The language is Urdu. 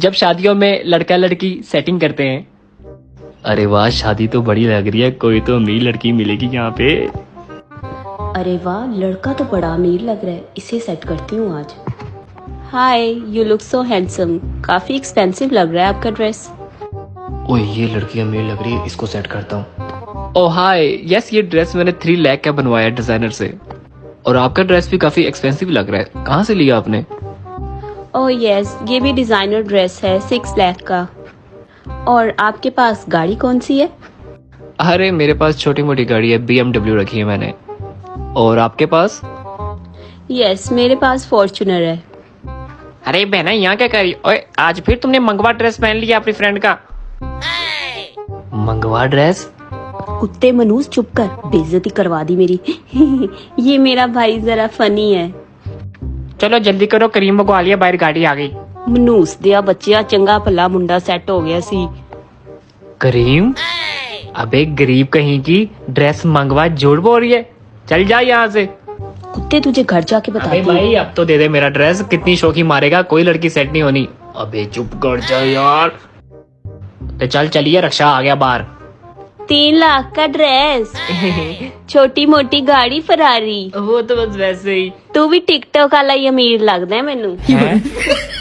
جب شادیوں میں لڑکا لڑکی سیٹنگ کرتے ہیں۔ ارے واہ شادی تو بڑی لگ رہی ہے کوئی تو امیر لڑکی ملے گی یہاں پہ۔ ارے واہ لڑکا تو بڑا امیر لگ رہا ہے اسے سیٹ کرتی ہوں آج۔ Hi you look so handsome coffee expensive لگ رہا ہے آپ کا ڈریس اوہ یہ لڑکی امیر لگ رہی ہے اس کو سیٹ کرتا ہوں۔ او ہائے یس یہ ڈریس میں نے تھری لیک کا بنوایا ڈیزائنر سے۔ اور آپ کا ڈریس بھی کافی ایکسپینسو لگ رہا ہے۔ کہاں سے لیا آپ نے؟ او یس Oh یہ بھی ڈیزائنر ڈریس ہے سکس لیک کا. اور آپ کے پاس گاڑی کون سی ہے? ارے میرے پاس چھوٹی موٹی گاڑی ہے بی ایم ڈبلیو رکھی ہے میں نے. اور آپ کے پاس؟ یس میرے پاس فارچونر ہے. ارے بہنا یہاں کیا کری اوے آج پھر تم نے منگوا ڈریس پہن لیا اپنی فرینڈ کا. منگوا ڈریس کتے منوس چپ کر بےزتی کروا دی میری. یہ میرا بھائی ذرا فنی ہے. چلو جلدی کرو کریم منگوا لیا باہر گاڑی آ گئی ਮਨੂਸ ਦਿਆ ਬੱਚਿਆ ਚੰਗਾ ਭਲਾ ਮੁੰਡਾ ਸੈੱਟ ਹੋ ਗਿਆ ਸੀ کریم ابے غریب کہیں کی ڈریس منگوا جھوٹ بول رہی ہے چل جا یہاں سے کتے تجھے گھر جا کے ابے بتاتی ہوں بھائی اب تو دے دے میرا ڈریس کتنی شوخی مارے گا کوئی لڑکی سیٹ نہیں ہونی ابے چپ کر جا یار تو چل چلیے رکشا آ گیا باہر تین لاکھ کا ڈریس چھوٹی موٹی گاڑی فراری. وہ تو بس ویسے ہی. تو بھی ٹک ٹاک والا ہی امیر لگتا ہے مینو ہاں.